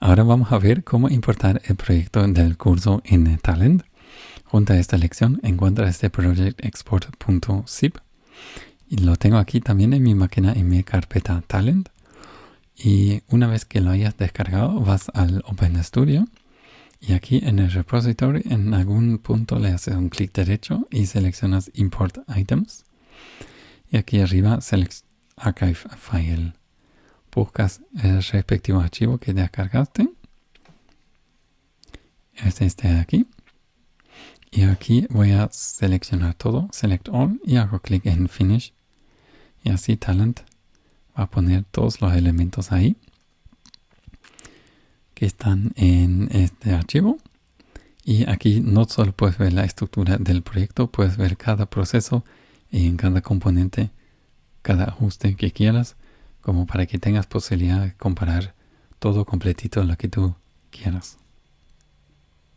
Ahora vamos a ver cómo importar el proyecto del curso en Talend. Junto a esta lección encuentra este projectexport.zip y lo tengo aquí también en mi máquina en mi carpeta Talent. Y una vez que lo hayas descargado vas al OpenStudio y aquí en el repository en algún punto le haces un clic derecho y seleccionas Import Items. Y aquí arriba Archive File buscas el respectivo archivo que descargaste. Es este de aquí. Y aquí voy a seleccionar todo, Select All, y hago clic en Finish. Y así Talent va a poner todos los elementos ahí que están en este archivo. Y aquí no solo puedes ver la estructura del proyecto, puedes ver cada proceso en cada componente, cada ajuste que quieras como para que tengas posibilidad de comparar todo completito lo que tú quieras.